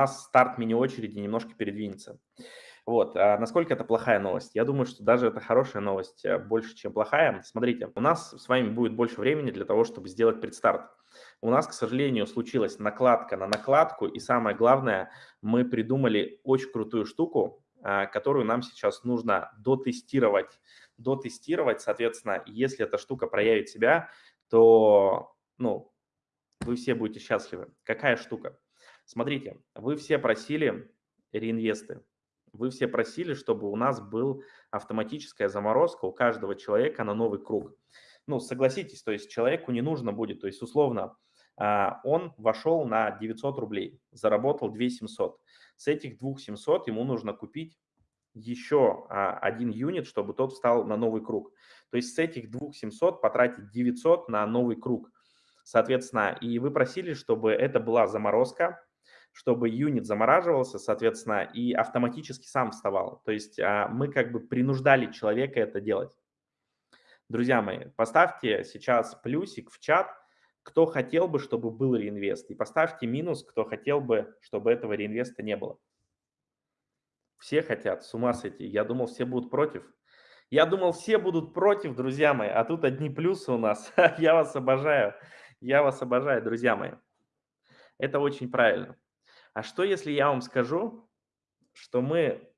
нас старт мини-очереди немножко передвинется. Вот, а насколько это плохая новость? Я думаю, что даже это хорошая новость э, больше, чем плохая. Смотрите, у нас с вами будет больше времени для того, чтобы сделать предстарт. У нас, к сожалению, случилась накладка на накладку, и самое главное, мы придумали очень крутую штуку, а, которую нам сейчас нужно дотестировать. Дотестировать, соответственно, если эта штука проявит себя, то ну, вы все будете счастливы. Какая штука? Смотрите, вы все просили реинвесты. Вы все просили, чтобы у нас был автоматическая заморозка у каждого человека на новый круг. Ну, согласитесь, то есть человеку не нужно будет, то есть условно а, он вошел на 900 рублей, заработал 2700. С этих 2700 ему нужно купить еще а, один юнит, чтобы тот встал на новый круг. То есть с этих 2700 потратить 900 на новый круг. Соответственно, и вы просили, чтобы это была заморозка, чтобы юнит замораживался, соответственно, и автоматически сам вставал. То есть а, мы как бы принуждали человека это делать. Друзья мои, поставьте сейчас плюсик в чат, кто хотел бы, чтобы был реинвест, и поставьте минус, кто хотел бы, чтобы этого реинвеста не было. Все хотят, с ума сойти. Я думал, все будут против. Я думал, все будут против, друзья мои, а тут одни плюсы у нас. Я вас обожаю. Я вас обожаю, друзья мои. Это очень правильно. А что, если я вам скажу, что мы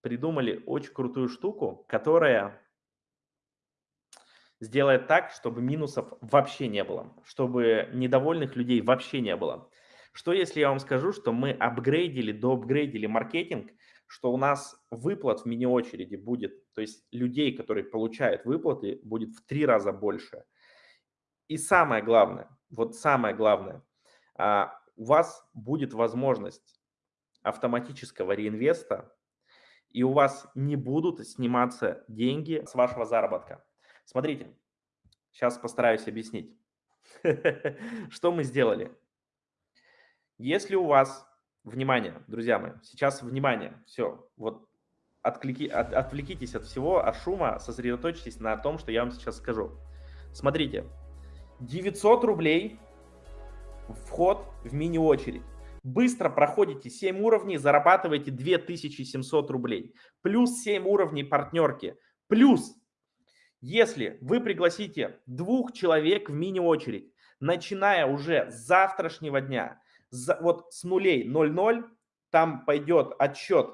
придумали очень крутую штуку, которая сделает так, чтобы минусов вообще не было, чтобы недовольных людей вообще не было. Что если я вам скажу, что мы апгрейдили, доапгрейдили маркетинг, что у нас выплат в мини-очереди будет, то есть людей, которые получают выплаты, будет в три раза больше. И самое главное, вот самое главное, а, у вас будет возможность автоматического реинвеста, и у вас не будут сниматься деньги с вашего заработка. Смотрите, сейчас постараюсь объяснить. Что мы сделали? Если у вас, внимание, друзья мои, сейчас внимание, все, вот отклики, от, отвлекитесь от всего, от шума, сосредоточьтесь на том, что я вам сейчас скажу. Смотрите, 900 рублей вход в мини-очередь. Быстро проходите 7 уровней, зарабатываете 2700 рублей. Плюс 7 уровней партнерки. Плюс если вы пригласите двух человек в мини-очередь, начиная уже с завтрашнего дня, вот с нулей 0,0, там пойдет отсчет,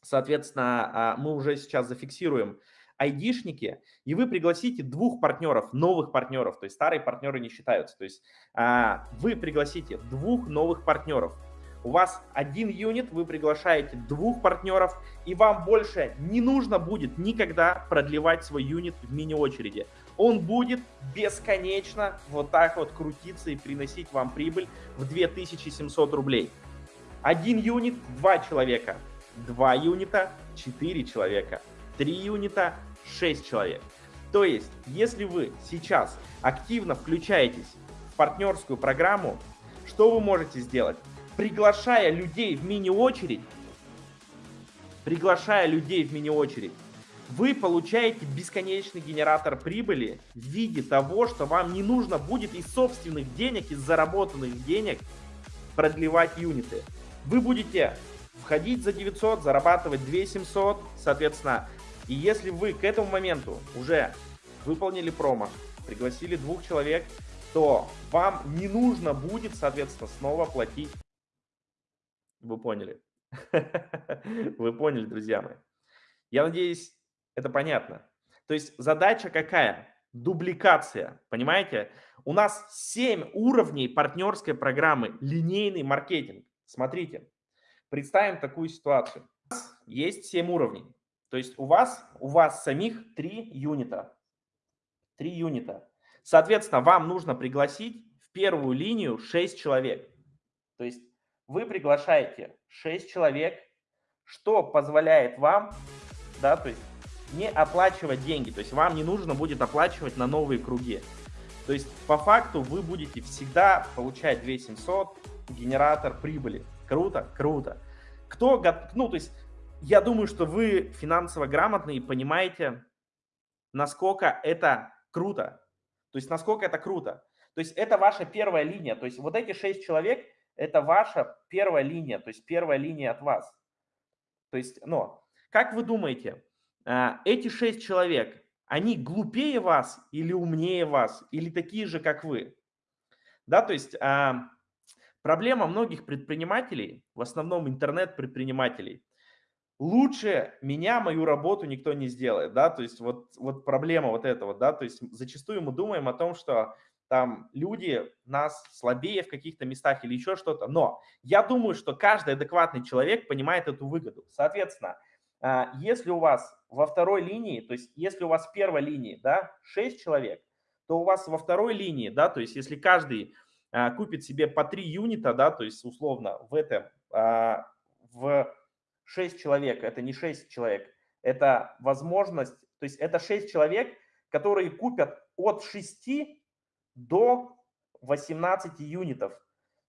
соответственно, а, мы уже сейчас зафиксируем айдишники, и вы пригласите двух партнеров, новых партнеров, то есть старые партнеры не считаются, то есть а, вы пригласите двух новых партнеров, у вас один юнит, вы приглашаете двух партнеров, и вам больше не нужно будет никогда продлевать свой юнит в мини-очереди. Он будет бесконечно вот так вот крутиться и приносить вам прибыль в 2700 рублей. Один юнит – два человека. Два юнита – четыре человека. Три юнита – шесть человек. То есть, если вы сейчас активно включаетесь в партнерскую программу, что вы можете сделать? приглашая людей в мини-очередь, приглашая людей в мини-очередь, вы получаете бесконечный генератор прибыли в виде того, что вам не нужно будет из собственных денег, из заработанных денег продлевать юниты. Вы будете входить за 900, зарабатывать 2700, соответственно. И если вы к этому моменту уже выполнили промо, пригласили двух человек, то вам не нужно будет, соответственно, снова платить вы поняли. Вы поняли, друзья мои. Я надеюсь, это понятно. То есть задача какая? Дубликация, понимаете? У нас 7 уровней партнерской программы линейный маркетинг. Смотрите, представим такую ситуацию. Есть 7 уровней. То есть у вас, у вас самих 3 юнита. 3 юнита. Соответственно, вам нужно пригласить в первую линию 6 человек. То есть вы приглашаете 6 человек, что позволяет вам, да, то есть не оплачивать деньги, то есть вам не нужно будет оплачивать на новые круги. То есть по факту вы будете всегда получать 2700 генератор прибыли. Круто, круто. Кто, ну то есть я думаю, что вы финансово грамотны и понимаете, насколько это круто. То есть насколько это круто. То есть это ваша первая линия. То есть вот эти 6 человек, это ваша первая линия, то есть первая линия от вас. То есть, но, как вы думаете, а, эти шесть человек, они глупее вас или умнее вас, или такие же, как вы? Да, то есть а, проблема многих предпринимателей, в основном интернет-предпринимателей, лучше меня, мою работу никто не сделает, да, то есть вот, вот проблема вот этого, да, то есть зачастую мы думаем о том, что там люди нас слабее в каких-то местах или еще что-то, но я думаю, что каждый адекватный человек понимает эту выгоду. Соответственно, а, если у вас во второй линии, то есть если у вас в первой линии, да, 6 человек, то у вас во второй линии, да, то есть если каждый а, купит себе по 3 юнита, да, то есть условно в этом, а, в 6 человек, это не 6 человек, это возможность, то есть это 6 человек, которые купят от 6 до 18 юнитов.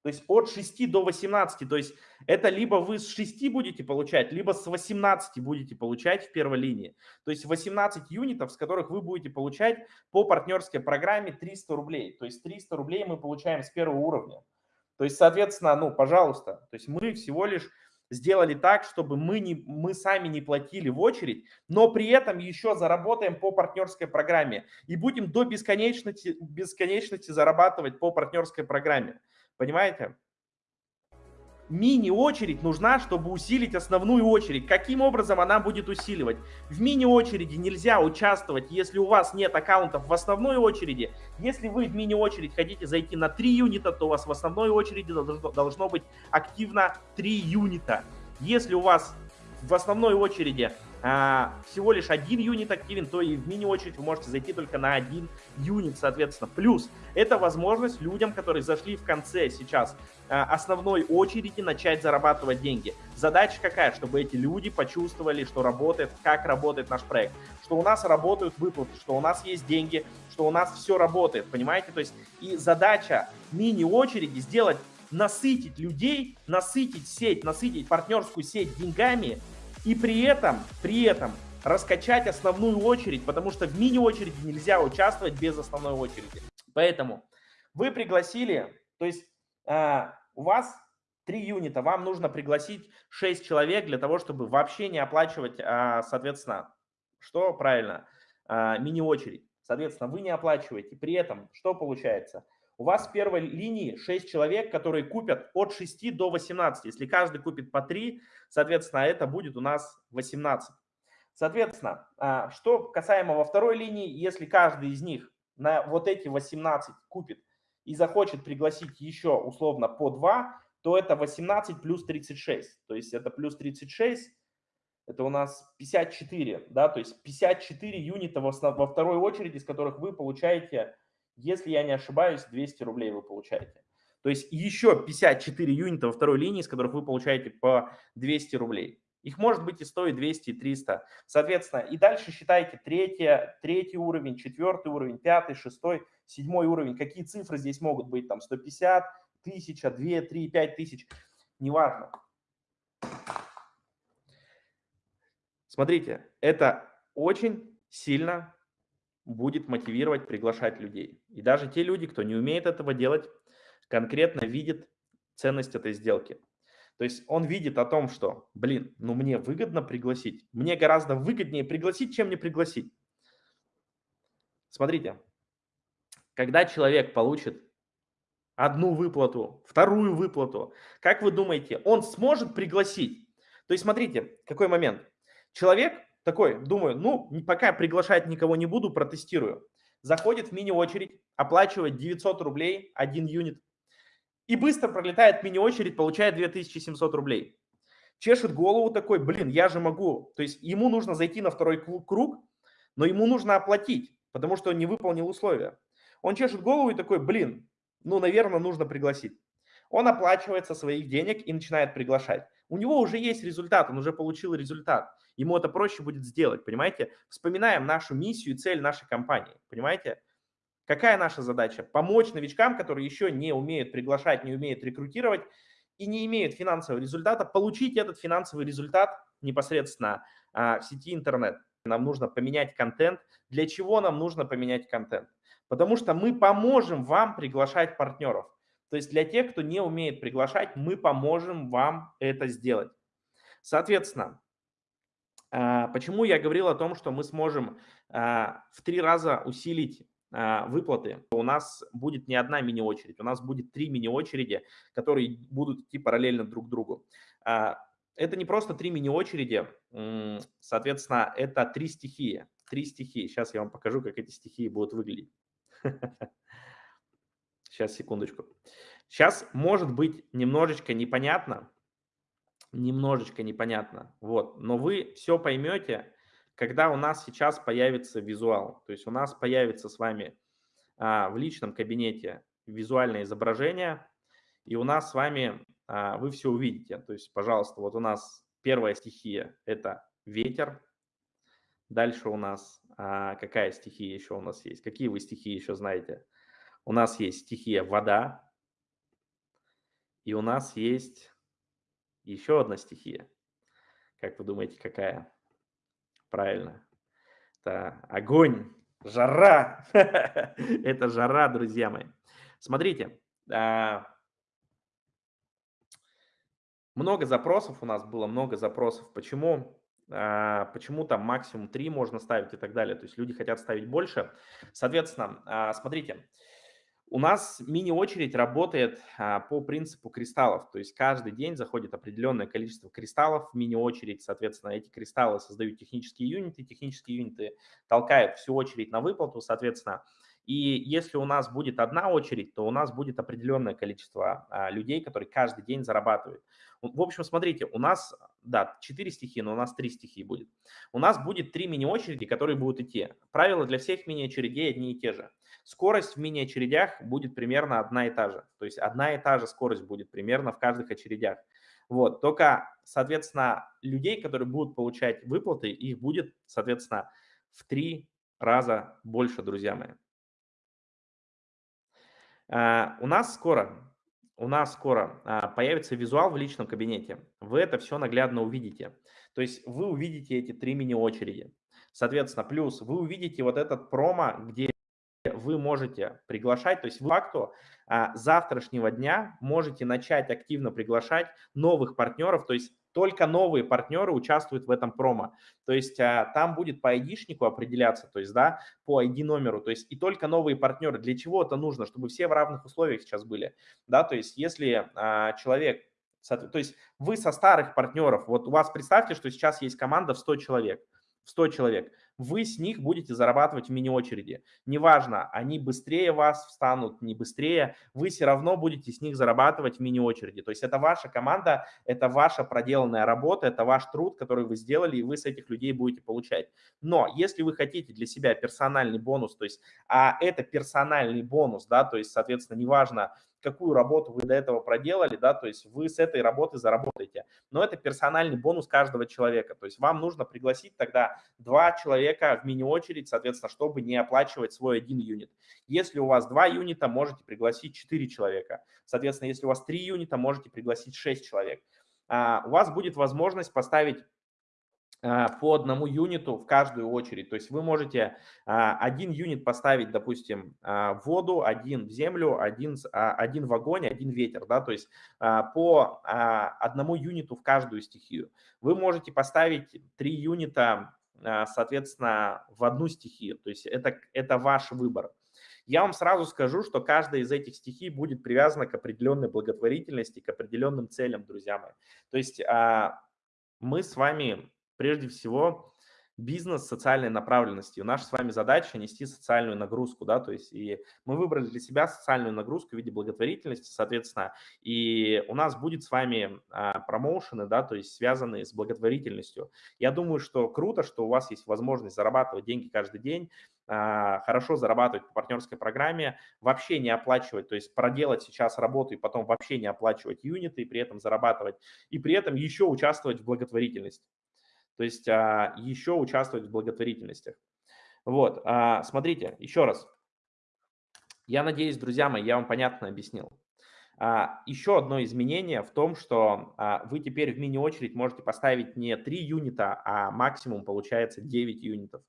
То есть от 6 до 18. То есть это либо вы с 6 будете получать, либо с 18 будете получать в первой линии. То есть 18 юнитов, с которых вы будете получать по партнерской программе 300 рублей. То есть 300 рублей мы получаем с первого уровня. То есть, соответственно, ну, пожалуйста, то есть мы всего лишь сделали так, чтобы мы, не, мы сами не платили в очередь, но при этом еще заработаем по партнерской программе и будем до бесконечности, бесконечности зарабатывать по партнерской программе. Понимаете? Мини-очередь нужна, чтобы усилить основную очередь. Каким образом она будет усиливать? В мини-очереди нельзя участвовать, если у вас нет аккаунтов в основной очереди. Если вы в мини-очередь хотите зайти на 3 юнита, то у вас в основной очереди должно быть активно 3 юнита. Если у вас в основной очереди всего лишь один юнит активен, то и в мини-очередь вы можете зайти только на один юнит, соответственно. Плюс это возможность людям, которые зашли в конце сейчас а, основной очереди, начать зарабатывать деньги. Задача какая? Чтобы эти люди почувствовали, что работает, как работает наш проект, что у нас работают выплаты, что у нас есть деньги, что у нас все работает, понимаете? То есть и задача мини-очереди сделать насытить людей, насытить сеть, насытить партнерскую сеть деньгами, и при этом, при этом раскачать основную очередь, потому что в мини-очереди нельзя участвовать без основной очереди. Поэтому вы пригласили, то есть э, у вас 3 юнита, вам нужно пригласить 6 человек для того, чтобы вообще не оплачивать, э, соответственно, что правильно, э, мини-очередь. Соответственно, вы не оплачиваете. При этом что получается? У вас в первой линии 6 человек, которые купят от 6 до 18. Если каждый купит по 3, соответственно, это будет у нас 18. Соответственно, а, что касаемо во второй линии, если каждый из них на вот эти 18 купит и захочет пригласить еще условно по 2, то это 18 плюс 36. То есть это плюс 36, это у нас 54, да, то есть 54 юнита во второй очереди, из которых вы получаете если я не ошибаюсь, 200 рублей вы получаете. То есть еще 54 юнита во второй линии, с которых вы получаете по 200 рублей. Их может быть и 100, и 200, и 300. Соответственно, и дальше считайте третий, третий уровень, четвертый уровень, пятый, шестой, седьмой уровень. Какие цифры здесь могут быть? Там 150, 1000, 2, 3, 5 тысяч. Неважно. Смотрите, это очень сильно будет мотивировать приглашать людей. И даже те люди, кто не умеет этого делать, конкретно видит ценность этой сделки. То есть он видит о том, что, блин, ну мне выгодно пригласить. Мне гораздо выгоднее пригласить, чем не пригласить. Смотрите, когда человек получит одну выплату, вторую выплату, как вы думаете, он сможет пригласить? То есть смотрите, какой момент. Человек такой, думаю, ну, пока приглашать никого не буду, протестирую. Заходит в мини-очередь, оплачивает 900 рублей, один юнит. И быстро пролетает мини-очередь, получает 2700 рублей. Чешет голову такой, блин, я же могу. То есть ему нужно зайти на второй круг, но ему нужно оплатить, потому что он не выполнил условия. Он чешет голову и такой, блин, ну, наверное, нужно пригласить. Он оплачивает со своих денег и начинает приглашать. У него уже есть результат, он уже получил результат. Ему это проще будет сделать, понимаете? Вспоминаем нашу миссию и цель нашей компании, понимаете? Какая наша задача? Помочь новичкам, которые еще не умеют приглашать, не умеют рекрутировать и не имеют финансового результата, получить этот финансовый результат непосредственно а, в сети интернет. Нам нужно поменять контент. Для чего нам нужно поменять контент? Потому что мы поможем вам приглашать партнеров. То есть для тех, кто не умеет приглашать, мы поможем вам это сделать. Соответственно, а, почему я говорил о том, что мы сможем а, в три раза усилить а, выплаты, у нас будет не одна мини-очередь, у нас будет три мини-очереди, которые будут идти параллельно друг другу. Это не просто три мини-очереди, соответственно, это три стихии. Три стихии. Сейчас я вам покажу, как эти стихии будут выглядеть. Сейчас, секундочку. Сейчас может быть немножечко непонятно, немножечко непонятно, вот, но вы все поймете, когда у нас сейчас появится визуал. То есть у нас появится с вами а, в личном кабинете визуальное изображение, и у нас с вами а, вы все увидите. То есть, пожалуйста, вот у нас первая стихия – это ветер. Дальше у нас а, какая стихия еще у нас есть? Какие вы стихии еще знаете? У нас есть стихия вода, и у нас есть еще одна стихия. Как вы думаете, какая? Правильно. Это огонь, жара. Это жара, друзья мои. Смотрите, а, много запросов у нас было, много запросов. Почему? А, почему там максимум 3 можно ставить и так далее. То есть люди хотят ставить больше. Соответственно, а, смотрите, у нас мини-очередь работает а, по принципу кристаллов, то есть каждый день заходит определенное количество кристаллов в мини-очередь, соответственно, эти кристаллы создают технические юниты, технические юниты толкают всю очередь на выплату, соответственно, и если у нас будет одна очередь, то у нас будет определенное количество а, людей, которые каждый день зарабатывают. В общем, смотрите, у нас, да, 4 стихии, но у нас 3 стихии будет. У нас будет 3 мини-очереди, которые будут идти. Правила для всех мини-очередей одни и те же. Скорость в мини-очередях будет примерно одна и та же. То есть одна и та же скорость будет примерно в каждых очередях. Вот, только, соответственно, людей, которые будут получать выплаты, их будет, соответственно, в три раза больше, друзья мои. А, у нас скоро, у нас скоро а, появится визуал в личном кабинете. Вы это все наглядно увидите. То есть вы увидите эти три мини-очереди. Соответственно, плюс вы увидите вот этот промо, где вы можете приглашать, то есть вы факту а, завтрашнего дня можете начать активно приглашать новых партнеров, то есть только новые партнеры участвуют в этом промо. То есть а, там будет по ID-шнику определяться, то есть, да, по ID-номеру, то есть и только новые партнеры. Для чего это нужно? Чтобы все в равных условиях сейчас были, да, то есть если а, человек то есть вы со старых партнеров, вот у вас представьте, что сейчас есть команда в 100 человек, в 100 человек вы с них будете зарабатывать в мини-очереди. Неважно, они быстрее вас встанут, не быстрее, вы все равно будете с них зарабатывать в мини-очереди. То есть это ваша команда, это ваша проделанная работа, это ваш труд, который вы сделали, и вы с этих людей будете получать. Но если вы хотите для себя персональный бонус, то есть, а это персональный бонус, да, то есть, соответственно, неважно, какую работу вы до этого проделали, да, то есть вы с этой работы заработаете. Но это персональный бонус каждого человека. То есть вам нужно пригласить тогда два человека в мини-очередь, соответственно, чтобы не оплачивать свой один юнит. Если у вас два юнита, можете пригласить четыре человека. Соответственно, если у вас три юнита, можете пригласить шесть человек. А, у вас будет возможность поставить а, по одному юниту в каждую очередь. То есть вы можете а, один юнит поставить, допустим, в воду, один в землю, один, один в огонь, один ветер. Да? То есть по одному юниту в каждую стихию. Вы можете поставить три юнита, соответственно, в одну стихию. То есть это, это ваш выбор. Я вам сразу скажу, что каждая из этих стихий будет привязана к определенной благотворительности, к определенным целям, друзья мои. То есть мы с вами прежде всего бизнес социальной направленности. наша с вами задача нести социальную нагрузку, да, то есть и мы выбрали для себя социальную нагрузку в виде благотворительности, соответственно, и у нас будет с вами а, промоушены, да, то есть связанные с благотворительностью. Я думаю, что круто, что у вас есть возможность зарабатывать деньги каждый день, а, хорошо зарабатывать по партнерской программе, вообще не оплачивать, то есть проделать сейчас работу и потом вообще не оплачивать юниты, и при этом зарабатывать, и при этом еще участвовать в благотворительности. То есть а, еще участвовать в благотворительностях. Вот, а, смотрите, еще раз. Я надеюсь, друзья мои, я вам понятно объяснил. А, еще одно изменение в том, что вы теперь в мини-очередь можете поставить не 3 юнита, а максимум получается 9 юнитов.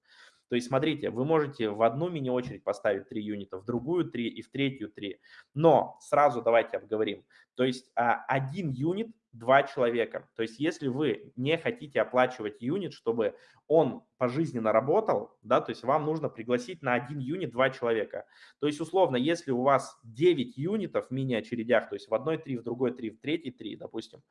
То есть, смотрите, вы можете в одну мини-очередь поставить 3 юнита, в другую 3 и в третью 3. Но сразу давайте обговорим. То есть а, один юнит два человека. То есть если вы не хотите оплачивать юнит, чтобы он пожизненно работал, да, то есть вам нужно пригласить на один юнит два человека. То есть условно, если у вас 9 юнитов в мини-очередях, то есть в одной 3, в другой 3, в третьей 3, допустим,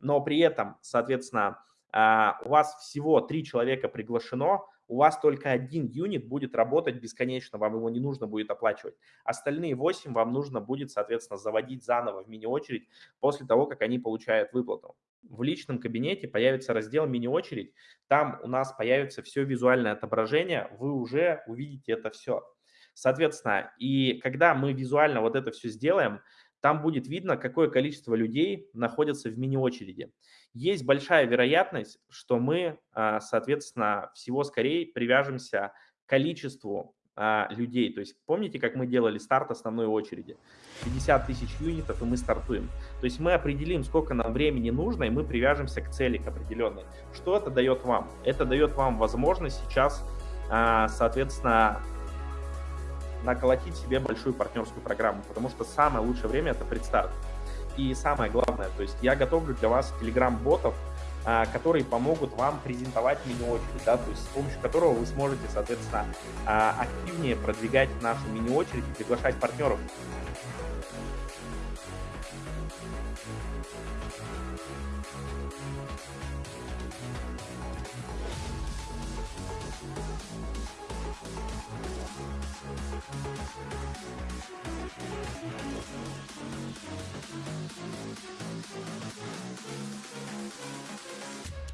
но при этом, соответственно, у вас всего три человека приглашено, у вас только один юнит будет работать бесконечно, вам его не нужно будет оплачивать. Остальные 8 вам нужно будет, соответственно, заводить заново в мини-очередь после того, как они получают выплату. В личном кабинете появится раздел «Мини-очередь», там у нас появится все визуальное отображение, вы уже увидите это все. Соответственно, и когда мы визуально вот это все сделаем, там будет видно, какое количество людей находятся в мини-очереди. Есть большая вероятность, что мы, а, соответственно, всего скорее привяжемся к количеству а, людей. То есть помните, как мы делали старт основной очереди? 50 тысяч юнитов, и мы стартуем. То есть мы определим, сколько нам времени нужно, и мы привяжемся к цели, к определенной. Что это дает вам? Это дает вам возможность сейчас, а, соответственно, наколотить себе большую партнерскую программу, потому что самое лучшее время – это предстарт. И самое главное, то есть я готовлю для вас телеграм-ботов, а, которые помогут вам презентовать мини-очередь, да, то есть с помощью которого вы сможете, соответственно, а, активнее продвигать нашу мини-очередь и приглашать партнеров. We'll be right back.